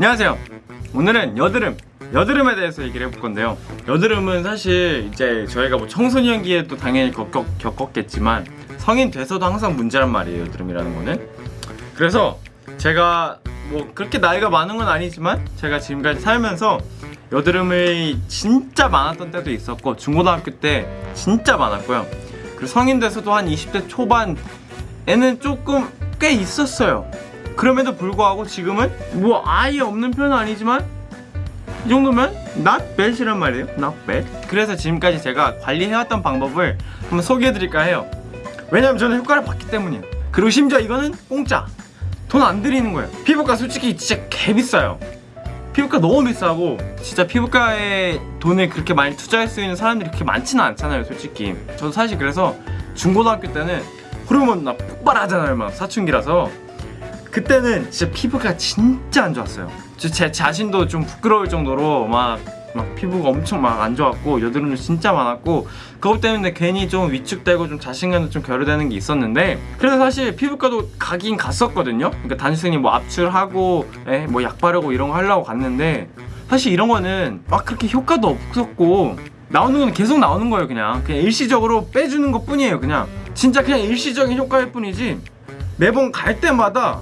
안녕하세요. 오늘은 여드름 여드름에 대해서 얘기를 해볼 건데요. 여드름은 사실 이제 저희가 뭐 청소년기에 또 당연히 겪, 겪었겠지만 성인 돼서도 항상 문제란 말이에요 여드름이라는 거는. 그래서 제가 뭐 그렇게 나이가 많은 건 아니지만 제가 지금까지 살면서 여드름이 진짜 많았던 때도 있었고 중고등학교 때 진짜 많았고요. 그리고 성인 돼서도 한 20대 초반에는 조금 꽤 있었어요 그럼에도 불구하고 지금은 뭐 아예 없는 편은 아니지만 이 정도면 not bad이란 말이에요. not bad. 그래서 지금까지 제가 관리해왔던 방법을 한번 소개해드릴까 해요. 왜냐면 저는 효과를 봤기 때문이에요. 그리고 심지어 이거는 공짜. 돈 안 들이는 거예요. 피부과 솔직히 진짜 개비싸요. 피부과 너무 비싸고 진짜 피부과에 돈을 그렇게 많이 투자할 수 있는 사람들이 그렇게 많지는 않잖아요 솔직히. 저도 사실 그래서 중고등학교 때는 호르몬 나 폭발하잖아요 막 사춘기라서 그때는 진짜 피부가 진짜 안 좋았어요. 제 자신도 좀 부끄러울 정도로 막, 막 피부가 엄청 막 안 좋았고 여드름도 진짜 많았고 그것 때문에 괜히 좀 위축되고 좀 자신감도 좀 결여되는 게 있었는데 그래서 사실 피부과도 가긴 갔었거든요. 그러니까 단순히 뭐 압출하고 에, 뭐약 바르고 이런 거 하려고 갔는데 사실 이런 거는 막 그렇게 효과도 없었고 나오는 건 계속 나오는 거예요 그냥. 그냥 일시적으로 빼주는 것 뿐이에요 그냥. 진짜 그냥 일시적인 효과일 뿐이지. 매번 갈 때마다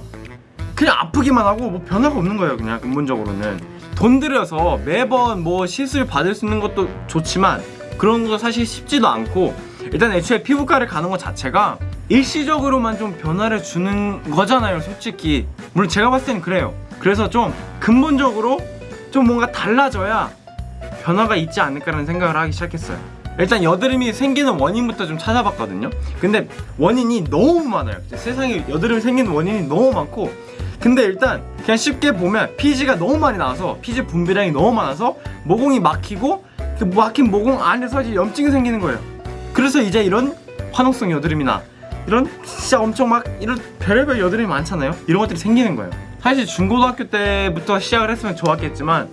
그냥 아프기만 하고 뭐 변화가 없는 거예요 그냥 근본적으로는. 돈 들여서 매번 뭐 시술 받을 수 있는 것도 좋지만 그런 거 사실 쉽지도 않고 일단 애초에 피부과를 가는 것 자체가 일시적으로만 좀 변화를 주는 거잖아요 솔직히. 물론 제가 봤을 때는 그래요. 그래서 좀 근본적으로 좀 뭔가 달라져야 변화가 있지 않을까라는 생각을 하기 시작했어요. 일단 여드름이 생기는 원인부터 좀 찾아봤거든요. 근데 원인이 너무 많아요. 세상에 여드름이 생기는 원인이 너무 많고 근데 일단 그냥 쉽게 보면 피지가 너무 많이 나와서 피지 분비량이 너무 많아서 모공이 막히고 그 막힌 모공 안에서 이제 염증이 생기는 거예요. 그래서 이제 이런 화농성 여드름이나 이런 진짜 엄청 막 이런 별의별 여드름이 많잖아요. 이런 것들이 생기는 거예요. 사실 중고등학교 때부터 시작을 했으면 좋았겠지만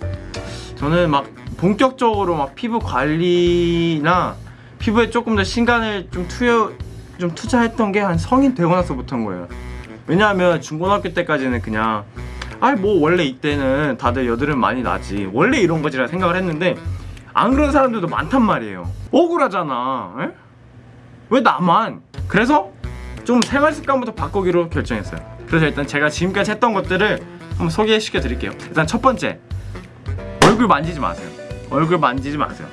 저는 막 본격적으로 막 피부 관리나 피부에 조금 더 신간을 좀 투여 좀 투자했던 게 한 성인 되고 나서부터인 거예요 왜냐하면 중고등학교 때까지는 그냥 아뭐 원래 이때는 다들 여드름 많이 나지. 원래 이런 거지라 생각을 했는데 안 그런 사람들도 많단 말이에요. 억울하잖아. 에? 왜 나만? 그래서 좀 생활 습관부터 바꾸기로 결정했어요. 그래서 일단 제가 지금까지 했던 것들을 한번 소개시켜 드릴게요. 일단 첫 번째 얼굴 만지지 마세요. 얼굴 만지지 마세요.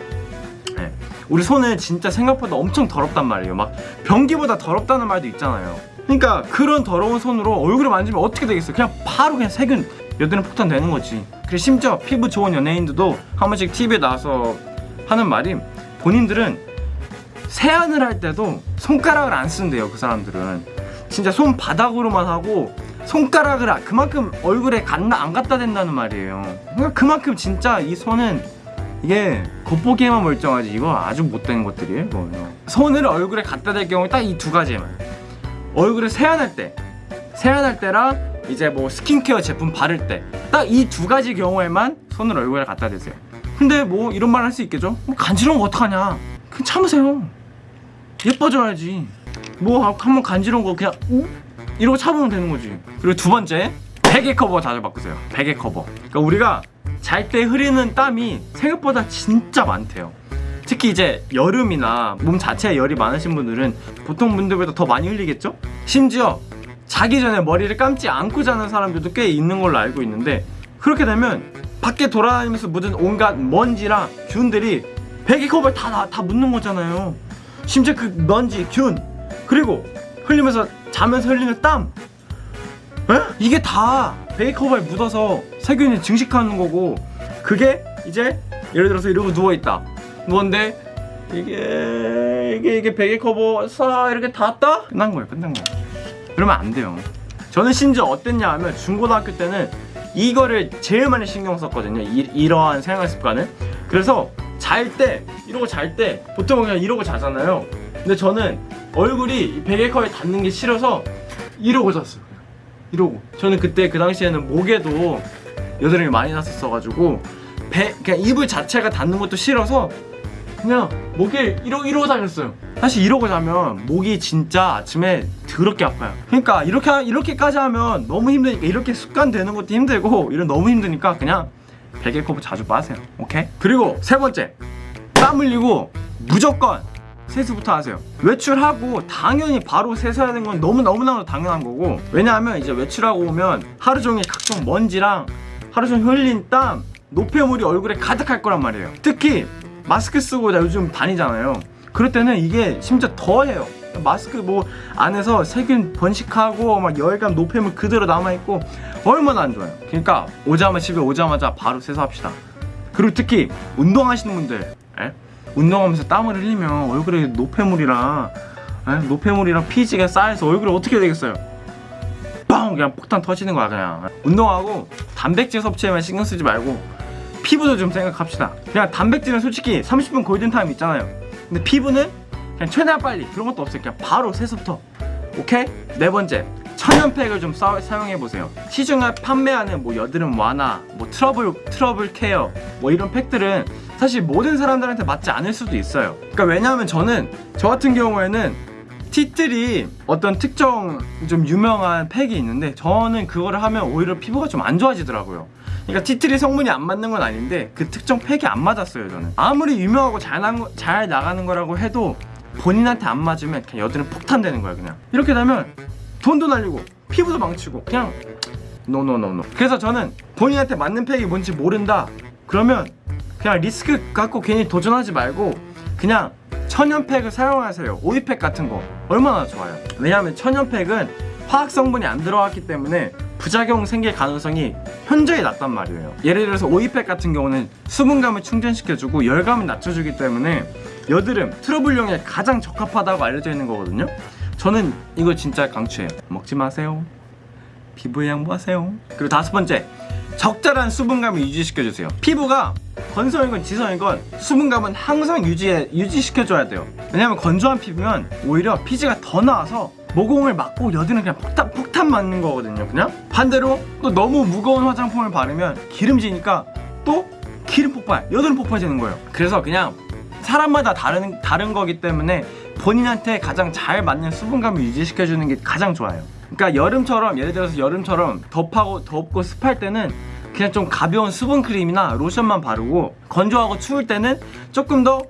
네. 우리 손은 진짜 생각보다 엄청 더럽단 말이에요. 막 변기보다 더럽다는 말도 있잖아요 그러니까 그런 더러운 손으로 얼굴을 만지면 어떻게 되겠어요 그냥 바로 그냥 세균 여드름 폭탄 되는 거지. 그리고 심지어 피부 좋은 연예인들도 한 번씩 TV에 나와서 하는 말이 본인들은 세안을 할 때도 손가락을 안 쓴대요 그 사람들은. 진짜 손바닥으로만 하고 손가락을 그만큼 얼굴에 갖나 안 갖다 댄다는 말이에요. 그러니까 그만큼 진짜 이 손은 이게 겉보기에만 멀쩡하지. 이거 아주 못된 것들이에요 이거요. 손을 얼굴에 갖다 댈 경우 딱 이 두 가지만 얼굴을 세안할 때 세안할 때랑 이제 뭐 스킨케어 제품 바를 때 딱 이 두 가지 경우에만 손을 얼굴에 갖다 대세요. 근데 뭐 이런 말 할 수 있겠죠? 뭐 간지러운 거 어떡하냐? 그냥 참으세요. 예뻐져야지. 뭐 한번 간지러운 거 그냥 우? 이러고 참으면 되는 거지. 그리고 두 번째 베개 커버 자주 바꾸세요. 베개 커버. 그러니까 우리가 잘 때 흐리는 땀이 생각보다 진짜 많대요 특히 이제 여름이나 몸 자체에 열이 많으신 분들은 보통 분들보다 더 많이 흘리겠죠? 심지어 자기 전에 머리를 감지 않고 자는 사람들도 꽤 있는 걸로 알고 있는데 그렇게 되면 밖에 돌아다니면서 묻은 온갖 먼지랑 균들이 베개 커버에 다, 다, 다 묻는 거잖아요 심지어 그 먼지, 균 그리고 흘리면서 자면서 흘리는 땀 에? 이게 다 베개 커버에 묻어서 세균이 증식하는 거고 그게 이제 예를 들어서 이러고 누워있다 누웠는데? 이게 이게 이게 베개 커버 싹 이렇게 닿았다? 끝난 거예요 끝난 거예요. 그러면 안 돼요. 저는 심지어 어땠냐 하면 중고등학교 때는 이거를 제일 많이 신경 썼거든요 이, 이러한 생활 습관을. 그래서 잘 때 이러고 잘 때 보통 그냥 이러고 자잖아요. 근데 저는 얼굴이 베개커에 닿는 게 싫어서 이러고 잤어요. 이러고. 저는 그때 그 당시에는 목에도 여드름이 많이 났었어 가지고 배, 그냥 이불 자체가 닿는 것도 싫어서 그냥 목에 이러, 이러고 다녔어요. 사실 이러고 자면 목이 진짜 아침에 더럽게 아파요. 그러니까 이렇게 하- 이렇게까지 하면 너무 힘드니까 이렇게 습관 되는 것도 힘들고 이런 너무 힘드니까 그냥 베개 커버 자주 빠세요. 오케이? 그리고 세 번째 땀 흘리고 무조건 세수부터 하세요. 외출하고 당연히 바로 세수해야 되는 건 너무너무나 당연한 거고 왜냐하면 이제 외출하고 오면 하루 종일 각종 먼지랑 하루 종일 흘린 땀 노폐물이 얼굴에 가득할 거란 말이에요. 특히 마스크 쓰고 나 요즘 다니잖아요. 그럴 때는 이게 심지어 더해요. 마스크 뭐 안에서 세균 번식하고 막 열감 노폐물 그대로 남아있고 얼마나 안 좋아요. 그러니까 오자마자 집에 오자마자 바로 세수합시다. 그리고 특히 운동하시는 분들 에? 운동하면서 땀을 흘리면 얼굴에 노폐물이랑 에? 노폐물이랑 피지가 쌓여서 얼굴이 어떻게 되겠어요? 빵! 그냥 폭탄 터지는 거야 그냥. 운동하고 단백질 섭취에만 신경 쓰지 말고 피부도 좀 생각합시다. 그냥 단백질은 솔직히 30분 골든타임 있잖아요. 근데 피부는 그냥 최대한 빨리 그런 것도 없어요. 그냥 바로 세수부터. 오케이? 네 번째 천연팩을 좀 사, 용해 보세요. 시중에 판매하는 뭐 여드름 완화 뭐 트러블 트러블 care 뭐 이런 팩들은 사실 모든 사람들한테 맞지 않을 수도 있어요. 그러니까 왜냐하면 저는 저 같은 경우에는 tea tree 어떤 특정 좀 유명한 팩이 있는데 저는 그거를 하면 오히려 피부가 좀 안 좋아지더라고요 그러니까 tea tree 성분이 안 맞는 건 아닌데 그 특정 팩이 안 맞았어요 저는. 아무리 유명하고 잘, 나, 잘 나가는 거라고 해도 본인한테 안 맞으면 그냥 여드름 폭탄 되는 거야 그냥. 이렇게 되면 돈도 날리고 피부도 망치고 그냥 no no no no 그래서 저는 본인한테 맞는 팩이 뭔지 모른다. 그러면 그냥 리스크 갖고 괜히 도전하지 말고 그냥 천연팩을 사용하세요. 오이팩 같은 거. 얼마나 좋아요. 왜냐하면 천연팩은 화학 성분이 안 들어갔기 때문에 부작용 생길 가능성이 현저히 낮단 말이에요. 예를 들어서 오이팩 같은 경우는 수분감을 충전시켜주고 열감을 낮춰주기 때문에 여드름 트러블용에 가장 적합하다고 알려져 있는 거거든요. 저는 이거 진짜 강추해요. 먹지 마세요. 피부에 양보하세요. 그리고 다섯 번째 적절한 수분감을 유지시켜주세요. 피부가 건성이건 지성이건 수분감은 항상 유지해, 유지시켜줘야 돼요. 왜냐면 건조한 피부면 오히려 피지가 더 나와서 모공을 막고 여드름 그냥 폭탄, 폭탄 맞는 거거든요 그냥? 반대로 또 너무 무거운 화장품을 바르면 기름지니까 또 기름 폭발, 여드름 폭발되는 거예요. 그래서 그냥 사람마다 다른, 다른 거기 때문에 본인한테 가장 잘 맞는 수분감을 유지시켜주는 게 가장 좋아요. 그러니까 여름처럼 예를 들어서 여름처럼 덥하고 덥고 습할 때는 그냥 좀 가벼운 수분 크림이나 로션만 바르고 건조하고 추울 때는 조금 더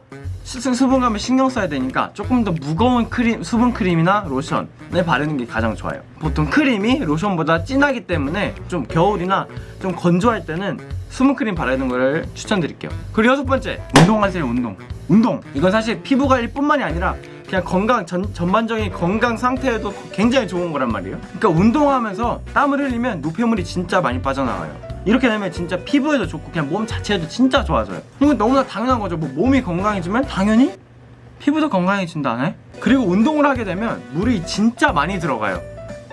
수- 수분감을 신경 써야 되니까 조금 더 무거운 크림, 수분 크림이나 로션을 바르는 게 가장 좋아요. 보통 크림이 로션보다 진하기 때문에 좀 겨울이나 좀 건조할 때는 수분 크림 바르는 거를 추천드릴게요. 그리고 여섯 번째 운동하세요 운동. 운동. 이건 사실 피부 관리 뿐만이 아니라 그냥 건강 전, 전반적인 건강 상태에도 굉장히 좋은 거란 말이에요. 그러니까 운동하면서 땀을 흘리면 노폐물이 진짜 많이 빠져나가요 이렇게 되면 진짜 피부에도 좋고 그냥 몸 자체도 진짜 좋아져요. 이건 너무나 당연한 거죠. 뭐 몸이 건강해지면 당연히 피부도 건강해진다네? 그리고 운동을 하게 되면 물이 진짜 많이 들어가요.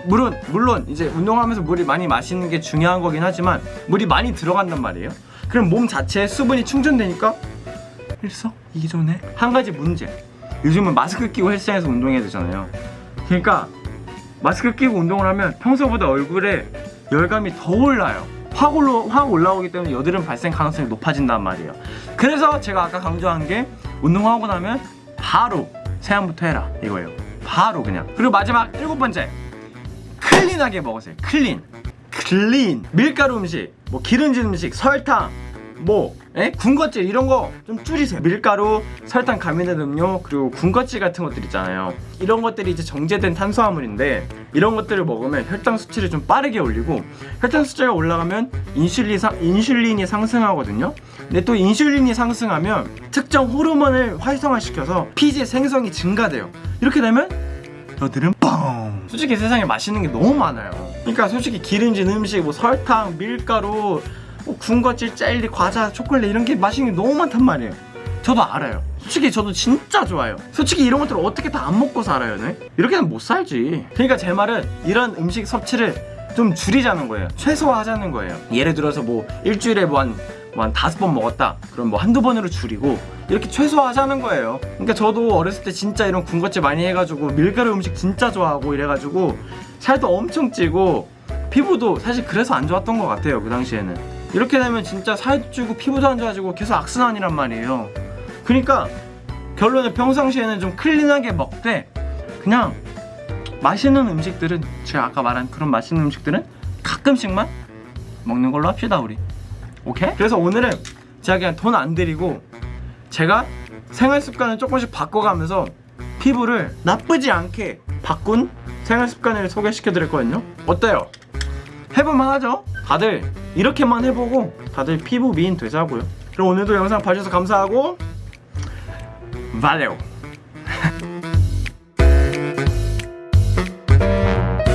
물론 물론 이제 운동하면서 물이 많이 마시는 게 중요한 거긴 하지만 물이 많이 들어간단 말이에요. 그럼 몸 자체에 수분이 충전되니까 일석이조네. 한 가지 문제. 요즘은 마스크 끼고 헬스장에서 운동해야 되잖아요. 그러니까 마스크 끼고 운동을 하면 평소보다 얼굴에 열감이 더 올라요 확, 올라, 확 올라오기 때문에 여드름 발생 가능성이 높아진단 말이에요. 그래서 제가 아까 강조한 게 운동하고 나면 바로 세안부터 해라 이거예요. 바로 그냥. 그리고 마지막 일곱 번째. clean하게 먹으세요. clean. clean. 밀가루 음식 뭐 기름진 음식 설탕 뭐 에? 군것질 이런 거 좀 줄이세요. 밀가루 설탕 가미된 음료 그리고 군것질 같은 것들 있잖아요. 이런 것들이 이제 정제된 탄수화물인데 이런 것들을 먹으면 혈당 수치를 좀 빠르게 올리고 혈당 수치가 올라가면 인슐린 상, 인슐린이 상승하거든요. 근데 또 인슐린이 상승하면 특정 호르몬을 활성화시켜서 피지 생성이 증가돼요. 이렇게 되면 여드름 뻥 솔직히 세상에 맛있는 게 너무 많아요. 그러니까 솔직히 기름진 음식 뭐 설탕 밀가루 뭐 군것질 젤리 과자 초콜릿 이런 게 맛있는 게 너무 많단 말이에요. 저도 알아요. 솔직히 저도 진짜 좋아요. 솔직히 이런 것들을 어떻게 다 안 먹고 살아요 네? 이렇게는 못 살지. 그러니까 제 말은 이런 음식 섭취를 좀 줄이자는 거예요. 최소화하자는 거예요. 예를 들어서 뭐 일주일에 뭐한 뭐한 다섯 번 먹었다. 그럼 뭐 한두 번으로 줄이고 이렇게 최소화하자는 거예요. 그러니까 저도 어렸을 때 진짜 이런 군것질 많이 해가지고 밀가루 음식 진짜 좋아하고 이래가지고 살도 엄청 찌고 피부도 사실 그래서 안 좋았던 것 같아요 그 당시에는 이렇게 되면 진짜 살도 찌고 피부도 안 좋아지고 계속 악순환이란 말이에요 그러니까 결론은 평상시에는 좀 클린하게 먹되 그냥 맛있는 음식들은 제가 아까 말한 그런 맛있는 음식들은 가끔씩만 먹는 걸로 합시다 우리 오케이? 그래서 오늘은 제가 그냥 돈 안 들이고 제가 생활 습관을 조금씩 바꿔가면서 피부를 나쁘지 않게 바꾼 생활 습관을 소개시켜 드릴 거거든요 어때요? 해볼만 하죠? 다들 이렇게만 해보고 다들 피부 미인 되자고요. 그럼 오늘도 영상 봐주셔서 감사하고 발레오